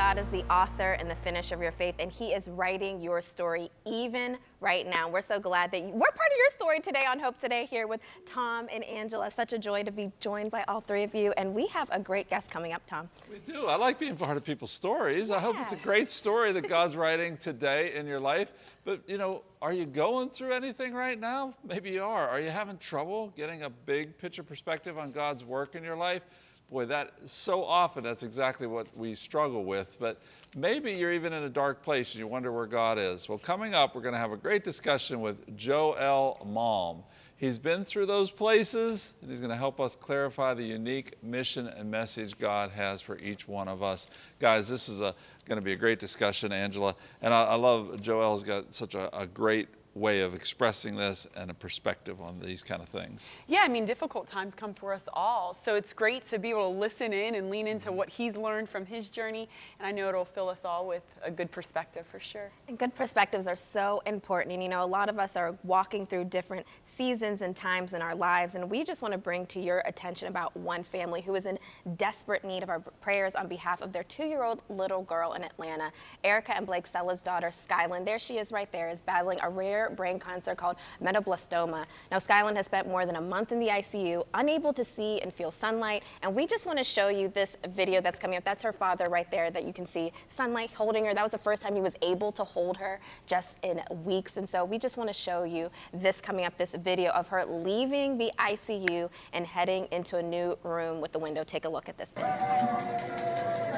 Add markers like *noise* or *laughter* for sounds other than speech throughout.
Did you know God is the author and the finish of your faith, and He is writing your story even right now? We're so glad that you, we're part of your story today on Hope Today here with Tom and Angela. Such a joy to be joined by all three of you, and we have a great guest coming up, Tom. We do. I like being part of people's stories. Yeah. I hope it's a great story that *laughs* God's writing today in your life. But, you know, are you going through anything right now? Maybe you are. Are you having trouble getting a big picture perspective on God's work in your life? Boy, that so often that's exactly what we struggle with. But maybe you're even in a dark place and you wonder where God is. Well, coming up, we're going to have a great discussion with Joel Malm. He's been through those places and he's going to help us clarify the unique mission and message God has for each one of us. Guys, this is going to be a great discussion, Angela. And I, I love Joel's got such a, a great way of expressing this and a perspective on these kind of things. Yeah, I mean, difficult times come for us all. So it's great to be able to listen in and lean into mm-hmm. what he's learned from his journey. And I know it'll fill us all with a good perspective for sure. And good perspectives are so important. And you know, a lot of us are walking through different seasons and times in our lives. And we just want to bring to your attention about one family who is in desperate need of our prayers on behalf of their two-year-old little girl in Atlanta. Erica and Blake Stella's daughter, Skyland, there she is right there, is battling a rare rare brain cancer called medulloblastoma. Now, Skyland has spent more than a month in the ICU, unable to see and feel sunlight, and we just want to show you this video that's coming up. That's her father right there that you can see sunlight holding her. That was the first time he was able to hold her just in weeks, and so we just want to show you this coming up, this video of her leaving the ICU and heading into a new room with the window. Take a look at this video.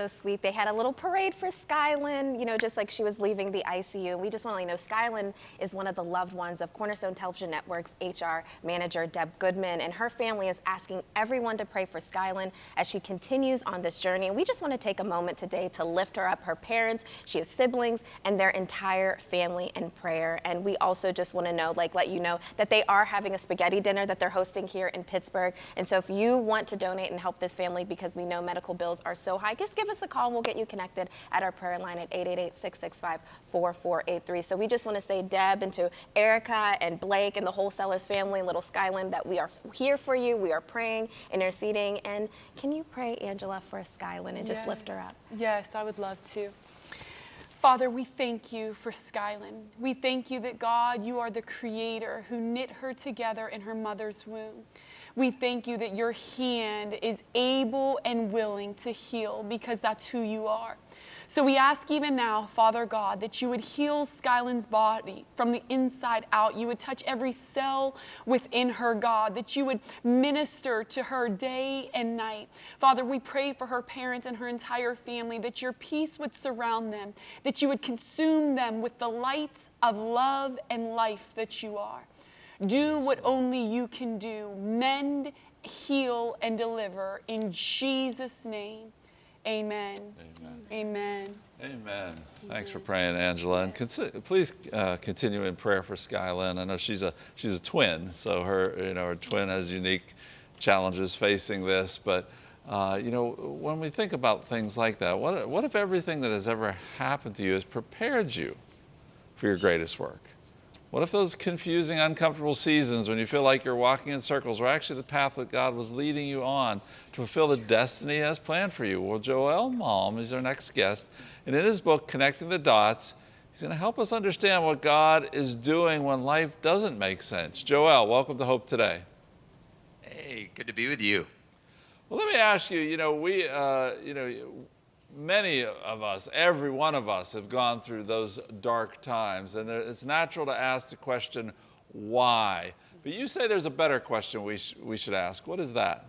So sweet. They had a little parade for Skyland, you know, just like she was leaving the ICU. We just want to let you know Skyland is one of the loved ones of Cornerstone Television Network's HR manager, Deb Goodman, and her family is asking everyone to pray for Skyland as she continues on this journey. And we just want to take a moment today to lift her up, her parents, she has siblings, and their entire family in prayer. And we also just want to know, like, let you know that they are having a spaghetti dinner that they're hosting here in Pittsburgh. And so if you want to donate and help this family because we know medical bills are so high, just give us a call and we'll get you connected at our prayer line at 888-665-4483. So we just want to say, Deb, and to Erica and Blake and the wholesalers family and Little Skyland, that we are here for you. We are praying, interceding. And can you pray, Angela, for Skyland and just yes. lift her up? Yes, I would love to. Father, we thank you for Skyland. We thank you that God, you are the creator who knit her together in her mother's womb. We thank you that your hand is able and willing to heal because that's who you are. So we ask even now, Father God, that you would heal Skyland's body from the inside out. You would touch every cell within her, God, that you would minister to her day and night. Father, we pray for her parents and her entire family, that your peace would surround them, that you would consume them with the light of love and life that you are. Do what only you can do. Mend, heal, and deliver. In Jesus' name, amen. Amen. Amen. Amen. Thanks for praying, Angela. And please uh, continue in prayer for Skyland. I know she's a she's a twin, so her you know her twin has unique challenges facing this. But uh, you know, when we think about things like that, what what if everything that has ever happened to you has prepared you for your greatest work? What if those confusing, uncomfortable seasons when you feel like you're walking in circles were actually the path that God was leading you on to fulfill the destiny He has planned for you? Well, Joel Malm is our next guest. And in his book, Connecting the Dots, he's going to help us understand what God is doing when life doesn't make sense. Joel, welcome to Hope Today. Hey, good to be with you. Well, let me ask you, you know, we, uh, you know, many of us, every one of us, have gone through those dark times. And it's natural to ask the question, why? But you say there's a better question we, sh we should ask. What is that?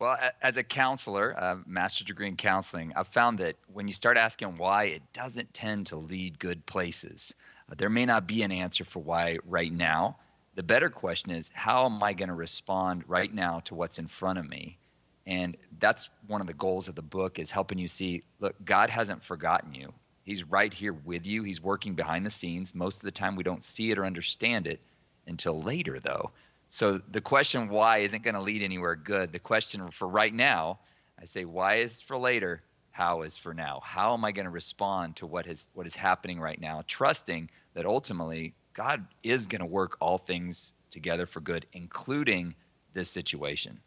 Well, as a counselor, a master's degree in counseling, I've found that when you start asking why, it doesn't tend to lead good places. Uh, there may not be an answer for why right now. The better question is, how am I going to respond right now to what's in front of me? And that's one of the goals of the book is helping you see look god hasn't forgotten you He's right here with you. He's working behind the scenes. Most of the time, we don't see it or understand it until later, though. So the question why isn't going to lead anywhere good. The question for right now, I say why is for later, how is for now. How am I going to respond to what is what is happening right now, trusting that ultimately God is going to work all things together for good, including this situation.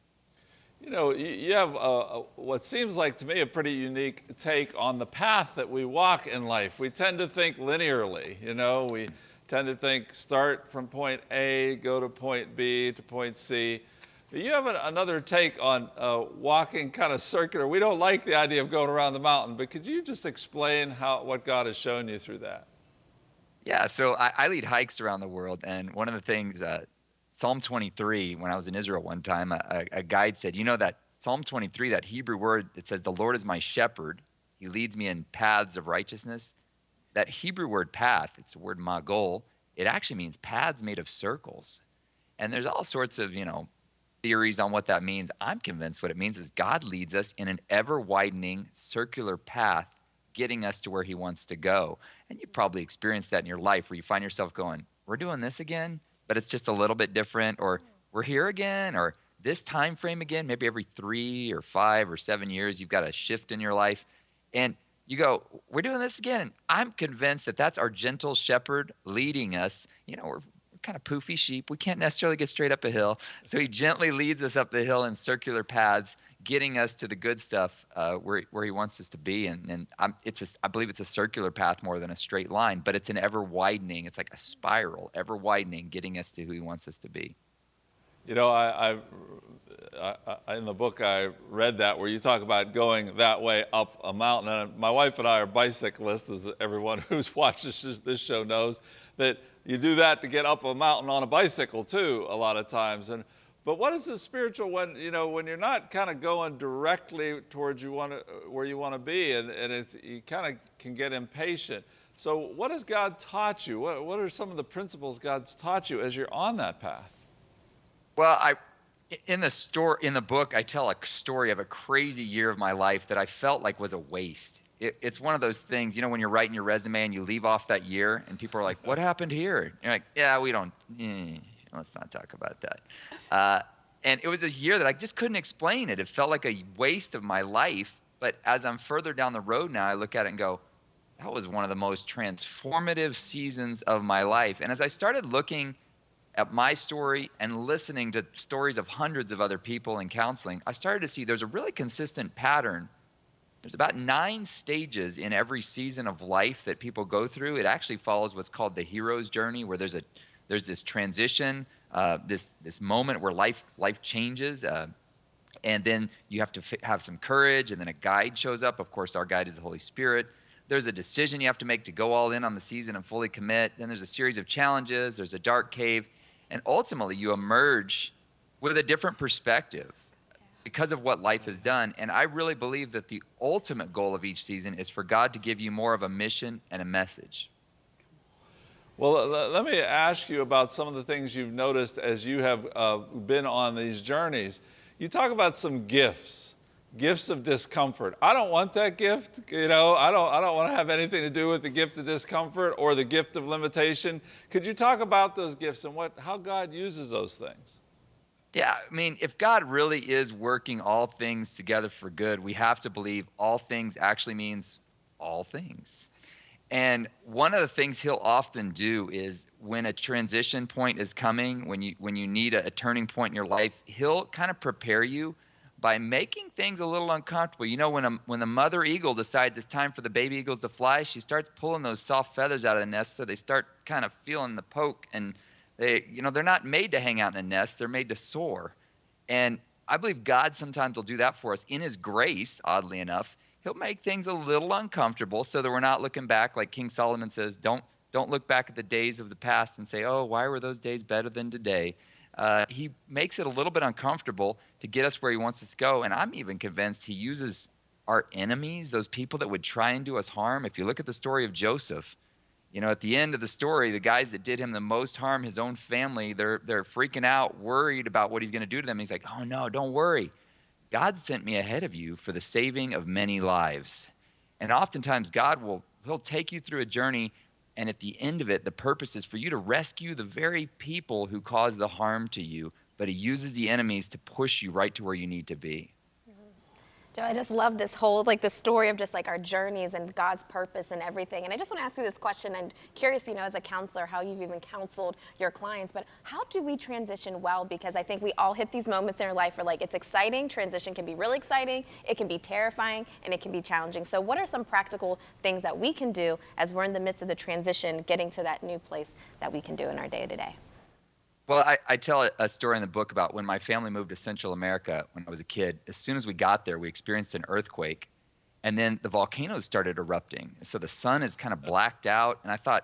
You know, you have a, a, what seems like to me a pretty unique take on the path that we walk in life. We tend to think linearly, you know, we tend to think start from point A, go to point B, to point C. But you have another take on uh, walking kind of circular. We don't like the idea of going around the mountain, but could you just explain how, what God has shown you through that? Yeah, so I, I lead hikes around the world, and one of the things uh, Psalm 23, when I was in Israel one time, a, a guide said, You know, that Psalm 23, that Hebrew word that says, The Lord is my shepherd, he leads me in paths of righteousness. That Hebrew word path, it's the word magol, it actually means paths made of circles. And there's all sorts of, you know, theories on what that means. I'm convinced what it means is God leads us in an ever widening circular path, getting us to where he wants to go. And you probably experienced that in your life where you find yourself going, We're doing this again? But it's just a little bit different or we're here again or this time frame again maybe every three or five or seven years you've got a shift in your life. And you go we're doing this again. And i'm convinced that that's our gentle shepherd leading us. You know we're kind of poofy sheep. We can't necessarily get straight up a hill. So he gently leads us up the hill in circular paths getting us to the good stuff uh, where, where he wants us to be. And, and I'm, it's a, I believe it's a circular path more than a straight line, but it's an ever widening. It's like a spiral, ever widening, getting us to who he wants us to be. You know, I, I, I, in the book I read that where you talk about going that way up a mountain. And my wife and I are bicyclists, as everyone *laughs* who's watched this, this show knows, that you do that to get up a mountain on a bicycle too, a lot of times. And but what is the spiritual when, you know, when you're not kind of going directly towards you want to, where you want to be and, and it's, you kind of can get impatient. So what has God taught you? What, what are some of the principles God's taught you as you're on that path? Well, I, in the story, in the book, I tell a story of a crazy year of my life that I felt like was a waste. It, it's one of those things, you know, when you're writing your resume and you leave off that year and people are like, what happened here? you're like, yeah, we don't, eh let's not talk about that. Uh, and it was a year that I just couldn't explain it. It felt like a waste of my life. But as I'm further down the road now, I look at it and go, that was one of the most transformative seasons of my life. And as I started looking at my story and listening to stories of hundreds of other people in counseling, I started to see there's a really consistent pattern. There's about nine stages in every season of life that people go through. It actually follows what's called the hero's journey, where there's a there's this transition, uh, this this moment where life life changes, uh, and then you have to f- have some courage, and then a guide shows up. Of course, our guide is the Holy Spirit. There's a decision you have to make to go all in on the season and fully commit. Then there's a series of challenges. There's a dark cave, and ultimately you emerge with a different perspective because of what life has done. And I really believe that the ultimate goal of each season is for God to give you more of a mission and a message. Well, let me ask you about some of the things you've noticed as you have uh, been on these journeys. You talk about some gifts, gifts of discomfort. I don't want that gift. You know, I don't, I don't want to have anything to do with the gift of discomfort or the gift of limitation. Could you talk about those gifts and what, how God uses those things? Yeah, I mean, if God really is working all things together for good, we have to believe all things actually means all things. And one of the things he'll often do is when a transition point is coming, when you when you need a, a turning point in your life, he'll kind of prepare you by making things a little uncomfortable. You know, when a when the mother eagle decides it's time for the baby eagles to fly, she starts pulling those soft feathers out of the nest, so they start kind of feeling the poke, and they, you know, they're not made to hang out in a nest; they're made to soar. And I believe God sometimes will do that for us in His grace. Oddly enough, he'll make things a little uncomfortable so that we're not looking back like King Solomon says, don't don't look back at the days of the past and say, "Oh, why were those days better than today?" Uh, he makes it a little bit uncomfortable to get us where he wants us to go, and I'm even convinced he uses our enemies, those people that would try and do us harm. If you look at the story of Joseph, you know, at the end of the story, the guys that did him the most harm, his own family, they're they're freaking out, worried about what he's going to do to them. He's like, "Oh no, don't worry. God sent me ahead of you for the saving of many lives. And oftentimes God will he'll take you through a journey and at the end of it the purpose is for you to rescue the very people who caused the harm to you but he uses the enemies to push you right to where you need to be Joe, I just love this whole like the story of just like our journeys and God's purpose and everything. And I just want to ask you this question. I'm curious, you know, as a counselor, how you've even counseled your clients. But how do we transition well? Because I think we all hit these moments in our life where like it's exciting. Transition can be really exciting. It can be terrifying, and it can be challenging. So, what are some practical things that we can do as we're in the midst of the transition, getting to that new place that we can do in our day to day? Well, I, I tell a story in the book about when my family moved to Central America when I was a kid. As soon as we got there, we experienced an earthquake, and then the volcanoes started erupting. So the sun is kind of blacked out, and I thought,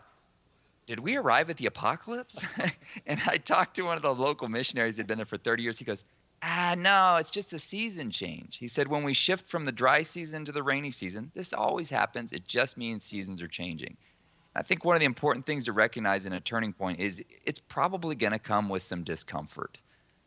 did we arrive at the apocalypse? *laughs* and I talked to one of the local missionaries who'd been there for 30 years. He goes, ah, no, it's just a season change. He said, when we shift from the dry season to the rainy season, this always happens. It just means seasons are changing. I think one of the important things to recognize in a turning point is it's probably going to come with some discomfort.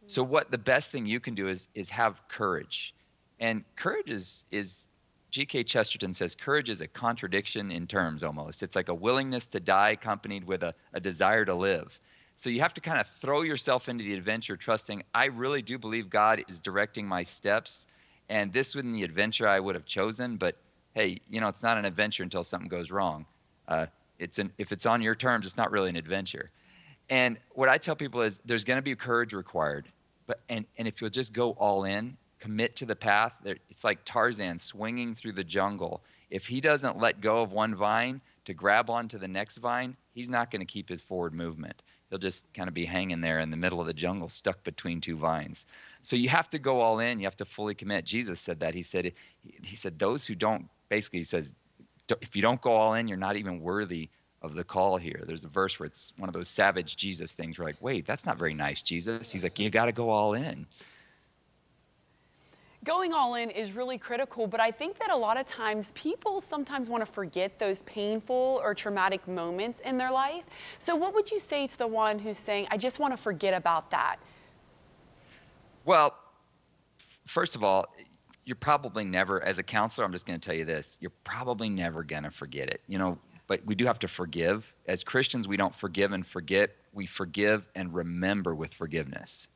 So what the best thing you can do is is have courage. And courage is is G.K. Chesterton says courage is a contradiction in terms almost. It's like a willingness to die accompanied with a, a desire to live. So you have to kind of throw yourself into the adventure, trusting I really do believe God is directing my steps. And this wasn't the adventure I would have chosen, but hey, you know, it's not an adventure until something goes wrong. Uh, it's an if it's on your terms, it's not really an adventure. And what I tell people is there's going to be courage required, but and and if you'll just go all in, commit to the path, it's like Tarzan swinging through the jungle. If he doesn't let go of one vine to grab onto the next vine, he's not going to keep his forward movement. He'll just kind of be hanging there in the middle of the jungle, stuck between two vines. So you have to go all in. You have to fully commit. Jesus said that. He said, he said, those who don't, basically, he says, if you don't go all in, you're not even worthy of the call here. There's a verse where it's one of those savage Jesus things. We're like, wait, that's not very nice, Jesus. He's like, you got to go all in. Going all in is really critical, but I think that a lot of times people sometimes want to forget those painful or traumatic moments in their life. So, what would you say to the one who's saying, I just want to forget about that? Well, first of all, you're probably never, as a counselor, I'm just going to tell you this, you're probably never going to forget it. You know, but we do have to forgive. As Christians, we don't forgive and forget. We forgive and remember with forgiveness.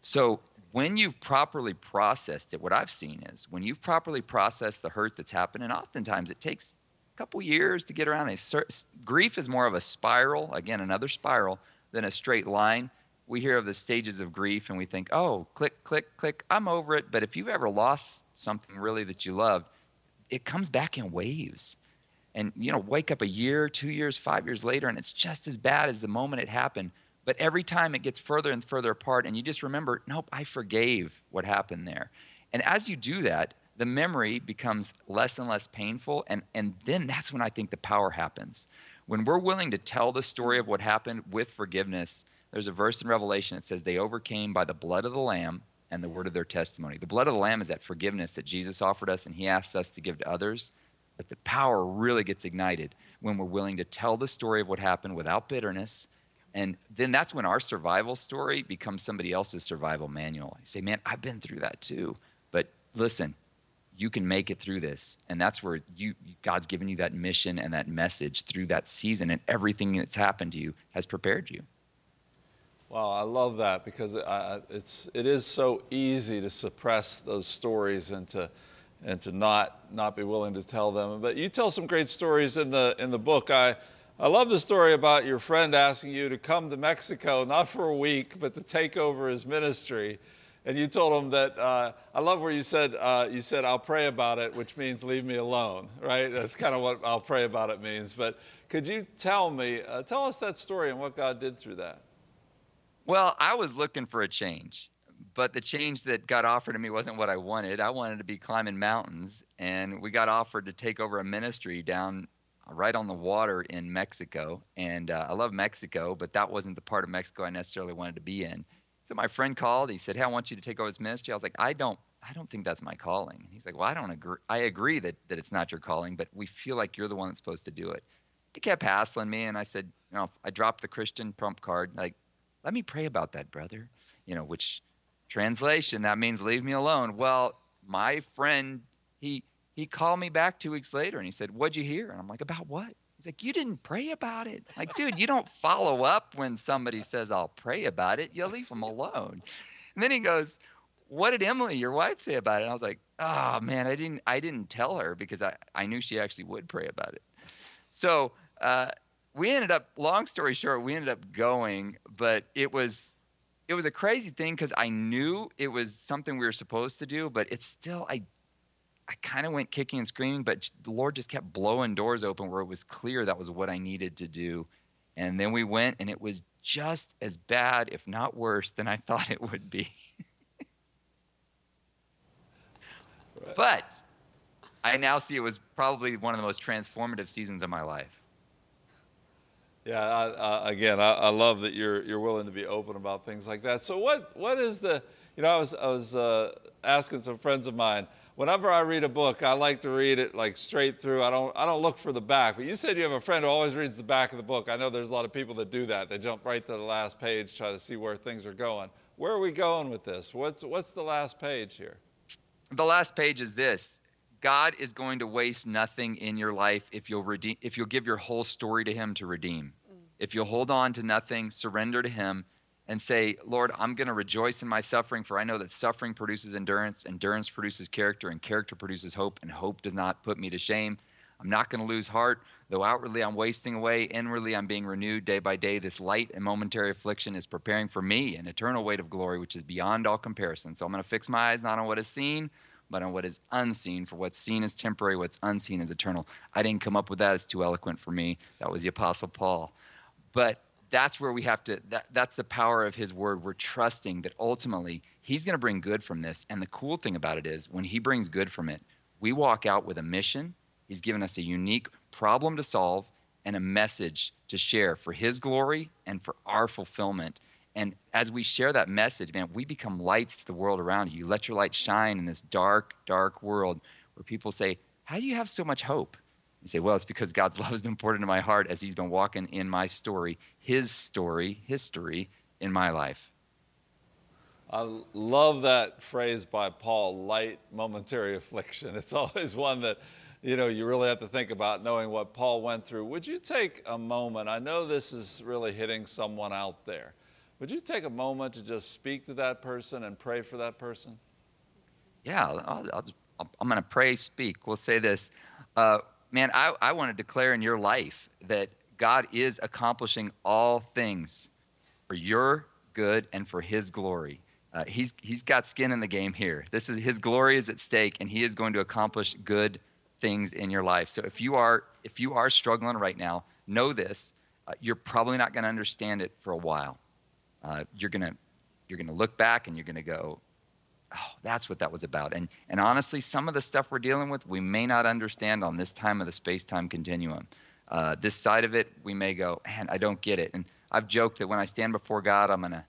So when you've properly processed it, what I've seen is when you've properly processed the hurt that's happened, and oftentimes it takes a couple years to get around it. Grief is more of a spiral, again, another spiral, than a straight line we hear of the stages of grief and we think, oh, click, click, click, I'm over it. But if you've ever lost something really that you loved, it comes back in waves. And, you know, wake up a year, two years, five years later, and it's just as bad as the moment it happened. But every time it gets further and further apart, and you just remember, nope, I forgave what happened there. And as you do that, the memory becomes less and less painful. And, and then that's when I think the power happens. When we're willing to tell the story of what happened with forgiveness, there's a verse in Revelation that says they overcame by the blood of the Lamb and the word of their testimony. The blood of the Lamb is that forgiveness that Jesus offered us and he asks us to give to others. But the power really gets ignited when we're willing to tell the story of what happened without bitterness. And then that's when our survival story becomes somebody else's survival manual. You say, man, I've been through that too. But listen, you can make it through this. And that's where you God's given you that mission and that message through that season and everything that's happened to you has prepared you. Wow, I love that because it's it is so easy to suppress those stories and to and to not not be willing to tell them. But you tell some great stories in the in the book. I I love the story about your friend asking you to come to Mexico not for a week but to take over his ministry. And you told him that uh, I love where you said uh, you said I'll pray about it, which means leave me alone, right? That's kind of what I'll pray about it means. But could you tell me, uh, tell us that story and what God did through that? Well, I was looking for a change, but the change that got offered to me wasn't what I wanted. I wanted to be climbing mountains, and we got offered to take over a ministry down right on the water in Mexico. And uh, I love Mexico, but that wasn't the part of Mexico I necessarily wanted to be in. So my friend called. He said, "Hey, I want you to take over this ministry." I was like, "I don't, I don't think that's my calling." He's like, "Well, I don't agree. I agree that that it's not your calling, but we feel like you're the one that's supposed to do it." He kept hassling me, and I said, "You know, I dropped the Christian trump card. Like, let me pray about that, brother. You know, which translation that means leave me alone. Well, my friend, he he called me back two weeks later and he said, What'd you hear? And I'm like, About what? He's like, You didn't pray about it. Like, dude, you don't follow up when somebody says, I'll pray about it. You leave them alone. And then he goes, What did Emily, your wife, say about it? And I was like, Oh man, I didn't I didn't tell her because I, I knew she actually would pray about it. So uh, we ended up, long story short, we ended up going, but it was it was a crazy thing because I knew it was something we were supposed to do, but it's still I I kind of went kicking and screaming, but the Lord just kept blowing doors open where it was clear that was what I needed to do. And then we went, and it was just as bad, if not worse, than I *laughs* thought it would be. But I now see it was probably one of the most transformative seasons of my life. Yeah, I, again, I, I, love that you're you're willing to be open about things like that. So what what is the you know I was I was uh, asking some friends of mine. Whenever I read a book, I like to read it like straight through. I don't I don't look for the back. But you said you have a friend who always reads the back of the book. I know there's a lot of people that do that. They jump right to the last page, try to see where things are going. Where are we going with this? What's what's the last page here? The last page is this. God is going to waste nothing in your life if you'll redeem if you'll give your whole story to him to redeem. Mm. If you'll hold on to nothing, surrender to him and say, "Lord, I'm going to rejoice in my suffering for I know that suffering produces endurance, endurance produces character, and character produces hope, and hope does not put me to shame. I'm not going to lose heart, though outwardly I'm wasting away, inwardly I'm being renewed day by day. This light and momentary affliction is preparing for me an eternal weight of glory which is beyond all comparison. So I'm going to fix my eyes not on what is seen, but on what is unseen. For what's seen is temporary, what's unseen is eternal. I didn't come up with that. It's too eloquent for me. That was the Apostle Paul. But that's where we have to, that, that's the power of his word. We're trusting that ultimately he's going to bring good from this. And the cool thing about it is when he brings good from it, we walk out with a mission. He's given us a unique problem to solve and a message to share for his glory and for our fulfillment. And as we share that message, man, we become lights to the world around you. You let your light shine in this dark, dark world where people say, How do you have so much hope? You say, Well, it's because God's *laughs* love has been poured into my heart as He's been walking in my story, His story, history in my life. I love that phrase by Paul, light momentary affliction. *laughs* It's always one that you know, you really have to think about knowing what Paul went through. Would you take a moment? I know this is really hitting someone out there. Would you take a moment to just speak to that person and pray for that person? Yeah, I'll, i am going to pray, speak. We'll say this. Uh, man, I, I want to declare in your life that God is accomplishing all things for your good and for his glory. Uh, he's, he's got skin in the game here. This is his glory is at stake, and he is going to accomplish good things in your life. So if you are if you are struggling right now, know this: uh, you're probably not going to understand it for a while uh, you're gonna you're gonna look back and you're gonna go, oh, that's what that was about. And and honestly, some of the stuff we're dealing with, we may not understand on this time of the space-time continuum. Uh, this side of it, we may go, man, I don't get it. And I've joked that when I stand before God, I'm gonna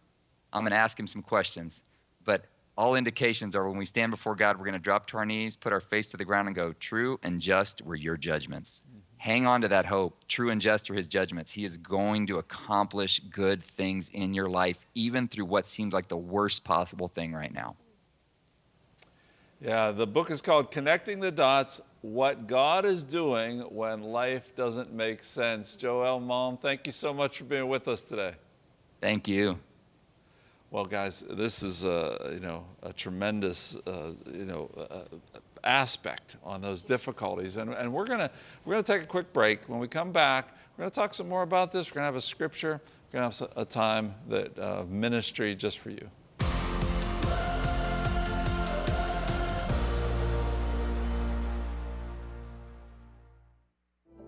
I'm gonna ask Him some questions. But all indications are when we stand before God, we're gonna drop to our knees, put our face to the ground, and go, true and just were your judgments. Mm-hmm hang on to that hope. True and just are his judgments. He is going to accomplish good things in your life, even through what seems like the worst possible thing right now. Yeah, the book is called Connecting the Dots What God is Doing When Life Doesn't Make Sense. Joel Malm, thank you so much for being with us today. Thank you. Well, guys, this is a, you know, a tremendous uh, you know, uh, aspect on those difficulties. And, and we're going we're gonna take a quick break. When we come back, we're going to talk some more about this. We're going to have a scripture. We're going to have a time that uh, ministry just for you.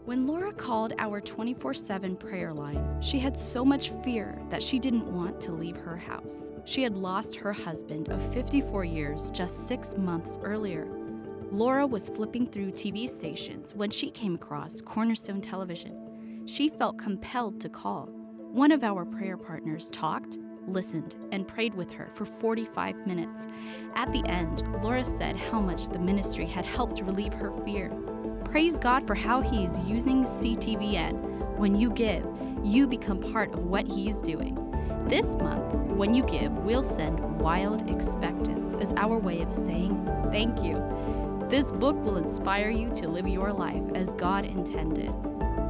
When Laura called our 24 7 prayer line, she had so much fear that she didn't want to leave her house. She had lost her husband of 54 years just six months earlier. Laura was flipping through TV stations when she came across Cornerstone Television. She felt compelled to call. One of our prayer partners talked, listened, and prayed with her for 45 minutes. At the end, Laura said how much the ministry had helped relieve her fear. Praise God for how He is using CTVN. When you give, you become part of what He is doing. This month, when you give, we'll send Wild Expectance as our way of saying thank you. This book will inspire you to live your life as God intended.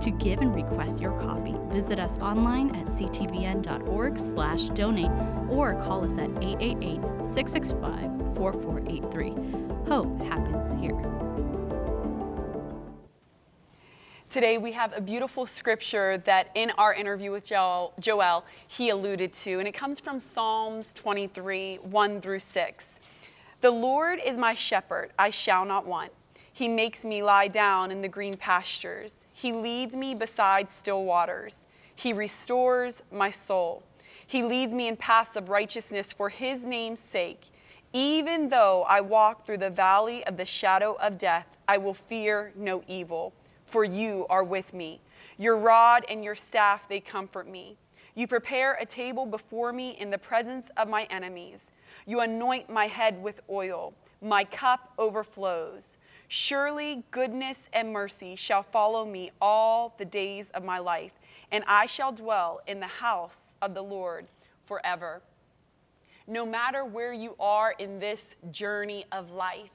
To give and request your copy, visit us online at ctvn.org/donate or call us at 888-665-4483. Hope happens here. Today we have a beautiful scripture that in our interview with Joel, Joel, he alluded to, and it comes from Psalms 23, 1 through 6. The Lord is my shepherd, I shall not want. He makes me lie down in the green pastures. He leads me beside still waters. He restores my soul. He leads me in paths of righteousness for his name's sake. Even though I walk through the valley of the shadow of death, I will fear no evil for you are with me. Your rod and your staff, they comfort me. You prepare a table before me in the presence of my enemies. You anoint my head with oil. My cup overflows. Surely goodness and mercy shall follow me all the days of my life, and I shall dwell in the house of the Lord forever. No matter where you are in this journey of life,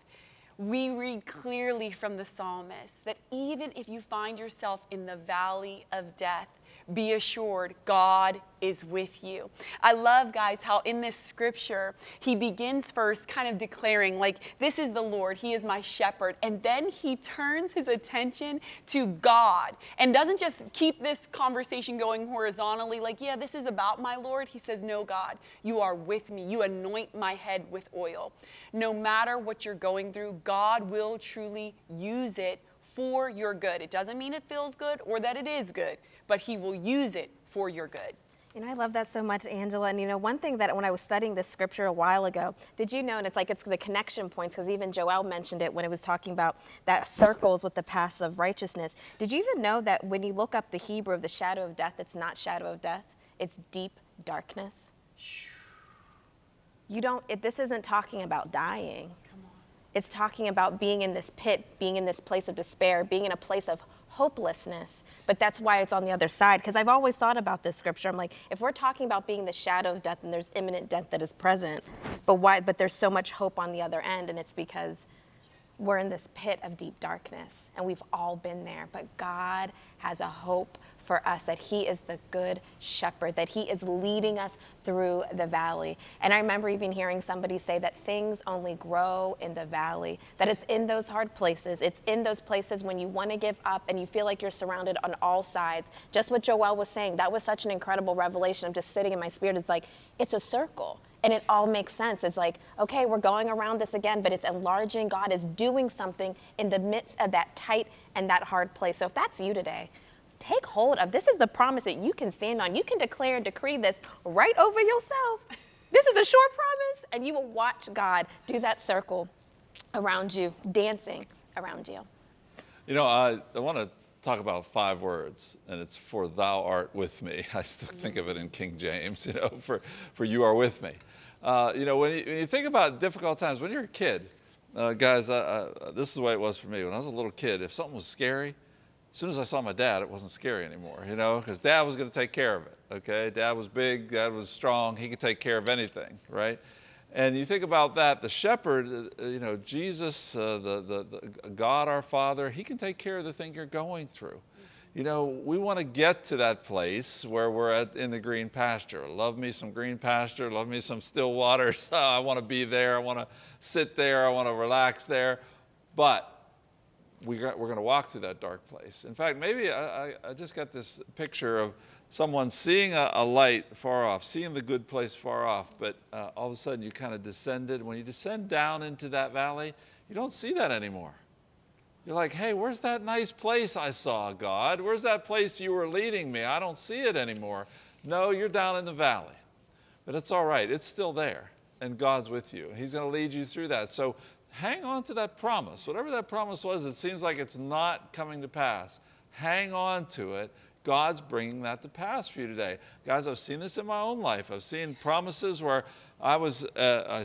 we read clearly from the psalmist that even if you find yourself in the valley of death, be assured God is with you. I love, guys, how in this scripture, he begins first kind of declaring, like, this is the Lord, he is my shepherd. And then he turns his attention to God and doesn't just keep this conversation going horizontally, like, yeah, this is about my Lord. He says, no, God, you are with me. You anoint my head with oil. No matter what you're going through, God will truly use it for your good. It doesn't mean it feels good or that it is good, but He will use it for your good. You know, I love that so much, Angela. And you know, one thing that when I was studying this scripture a while ago, did you know, and it's like it's the connection points, because even Joel mentioned it when it was talking about that circles with the paths of righteousness. Did you even know that when you look up the Hebrew of the shadow of death, it's not shadow of death, it's deep darkness? You don't, it, this isn't talking about dying. It's talking about being in this pit, being in this place of despair, being in a place of hopelessness. But that's why it's on the other side. Because I've always thought about this scripture. I'm like, if we're talking about being the shadow of death and there's imminent death that is present, but why? But there's so much hope on the other end, and it's because we're in this pit of deep darkness, and we've all been there. But God has a hope for us that He is the good shepherd, that He is leading us through the valley. And I remember even hearing somebody say that things only grow in the valley, that it's in those hard places, it's in those places when you want to give up and you feel like you're surrounded on all sides. Just what Joel was saying, that was such an incredible revelation. I'm just sitting in my spirit. It's like, it's a circle. And it all makes sense. It's like, okay, we're going around this again, but it's enlarging. God is doing something in the midst of that tight and that hard place. So if that's you today, take hold of. This is the promise that you can stand on. You can declare and decree this right over yourself. *laughs* This is a short promise, and you will watch God do that circle around you, dancing around you. You know, I, I want to talk about five words, and it's for thou art with me. *laughs* I still think of it in King James, you know, for, for you are with me. Uh, you know, when you, when you, think about difficult times, when you're a kid, uh, guys, uh, this is the way it was for me. When I was a little kid, if something was scary, as soon as I saw my dad, it wasn't scary anymore, you know, because dad was going to take care of it, okay? Dad was big, dad was strong, he could take care of anything, right? And you think about that, the shepherd, uh, you know, Jesus, uh, the, the, the, God our Father, he can take care of the thing you're going through. You know, we want to get to that place where we're at in the green pasture. Love me some green pasture, love me some still waters. *laughs* I want to be there, I want to sit there, I want to relax there. But we we're going to walk through that dark place. In fact, maybe I, just got this picture of someone seeing a, a, light far off, seeing the good place far off, but uh, all of a sudden you kind of descended. When you descend down into that valley, you don't see that anymore. You're like, hey, where's that nice place I saw, God? Where's that place you were leading me? I don't see it anymore. No, you're down in the valley. But it's all right, it's still there, and God's with you. He's going to lead you through that. So hang on to that promise. Whatever that promise was, it seems like it's not coming to pass. Hang on to it. God's bringing that to pass for you today. Guys, I've seen this in my own life. I've seen promises where I was, uh, I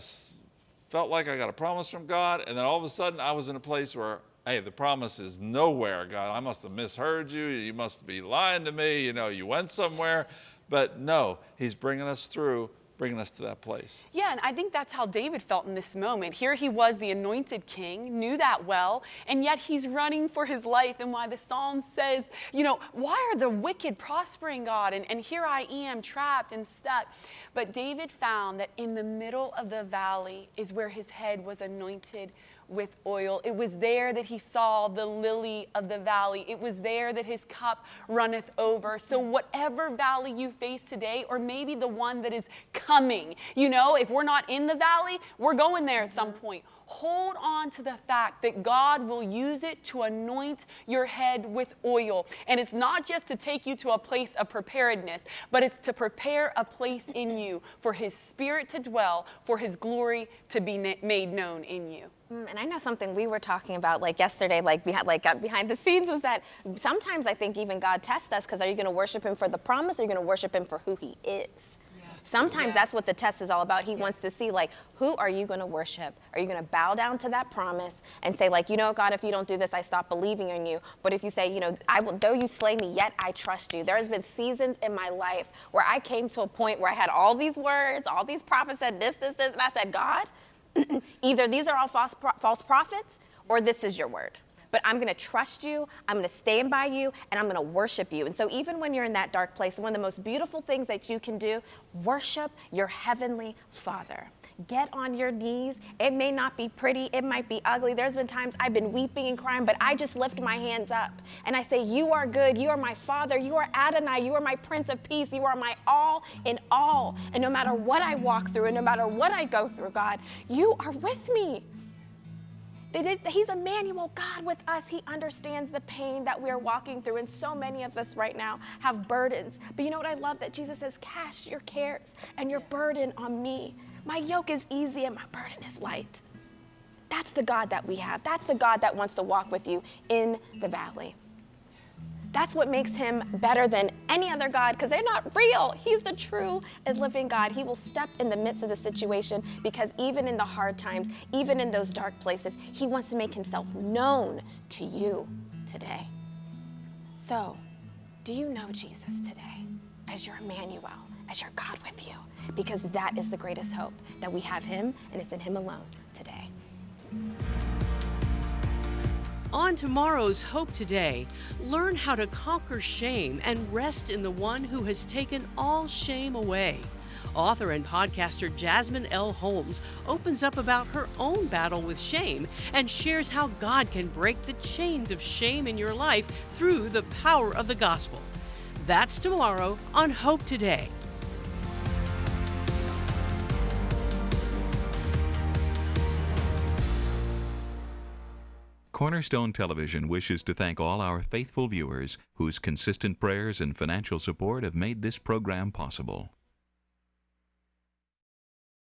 felt like I got a promise from God, and then all of a sudden I was in a place where, hey, the promise is nowhere, God. I must have misheard you. You must be lying to me. You know, you went somewhere. But no, He's bringing us through bringing us to that place. Yeah, and I think that's how David felt in this moment. Here he was, the anointed king, knew that well, and yet he's running for his life. And why the psalm says, you know, why are the wicked prospering, God? And, and here I am, trapped and stuck. But David found that in the middle of the valley is where his head was anointed with oil. It was there that he saw the lily of the valley. It was there that his cup runneth over. So, whatever valley you face today, or maybe the one that is coming, you know, if we're not in the valley, we're going there at some point hold on to the fact that God will use it to anoint your head with oil. And it's not just to take you to a place of preparedness, but it's to prepare a place in you for His Spirit to dwell, for His glory to be made known in you. Mm, and I know something we were talking about like yesterday, like behind, like uh, behind the scenes, was that sometimes I think even God tests us because are you going to worship Him for the promise or are you going to worship Him for who He is? Sometimes yes. that's what the test is all about. He yes. wants to see, like, who are you going to worship? Are you going to bow down to that promise and say, like, you know, God, if you don't do this, I stop believing in you. But if you say, you know, I will, though you slay me, yet I trust you. There has been seasons in my life where I came to a point where I had all these words, all these prophets said this, this, this, and I said, God, *clears throat* either these are all false, false prophets or this is your word but I'm going to trust you, I'm going to stand by you, and I'm going to worship you. And so, even when you're in that dark place, one of the most beautiful things that you can do, worship your heavenly Father. Get on your knees. It may not be pretty, it might be ugly. There's been times I've been weeping and crying, but I just lift my hands up and I say, You are good. You are my Father. You are Adonai. You are my Prince of Peace. You are my all in all. And no matter what I walk through and no matter what I go through, God, you are with me. He's Emmanuel, God with us. He understands the pain that we are walking through. And so many of us right now have burdens. But you know what I love? That Jesus says, Cast your cares and your burden on me. My yoke is easy and my burden is light. That's the God that we have. That's the God that wants to walk with you in the valley. That's what makes him better than any other God because they're not real. He's the true and living God. He will step in the midst of the situation because even in the hard times, even in those dark places, he wants to make himself known to you today. So, do you know Jesus today as your Emmanuel, as your God with you? Because that is the greatest hope that we have him and it's in him alone today. On tomorrow's Hope Today, learn how to conquer shame and rest in the one who has taken all shame away. Author and podcaster Jasmine L. Holmes opens up about her own battle with shame and shares how God can break the chains of shame in your life through the power of the gospel. That's tomorrow on Hope Today. Cornerstone Television wishes to thank all our faithful viewers whose consistent prayers and financial support have made this program possible.